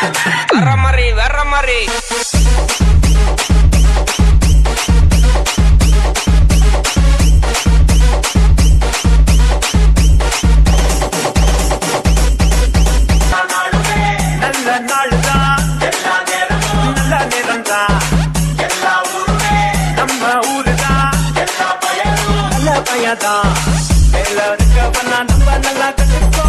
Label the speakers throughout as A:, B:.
A: வர்ற
B: மாதிரி வர்ற மாதிரி.
A: பையதான். மேல இருக்கவனா நம்ம நல்லா கட்டுக்கோ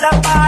A: that